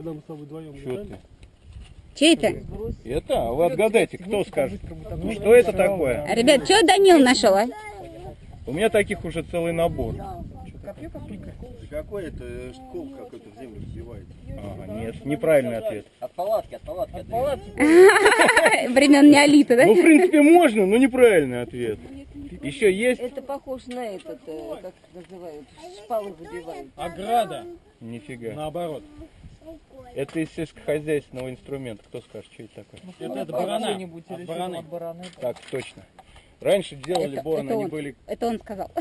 когда мы с тобой вдвоем Чё играли. ты? Чей это? Это? А вы отгадайте, кто скажет. Что это такое? Ребят, что Данил нашел, а? У меня таких уже целый набор. Какой это школ какой-то в землю вбивает? Ага, нет, неправильный ответ. От палатки, от палатки. От палатки. Времен неолита, да? Ну, в принципе, можно, но неправильный ответ. Еще есть? Это похож на этот, э, как называют, шпалы выбивают. Ограда, Нифига. наоборот. Это из сельскохозяйственного инструмента. Кто скажет, что это такое? Это, это барана. От бараны. Так, точно. Раньше делали Это- борон, это они он. были Это он сказал.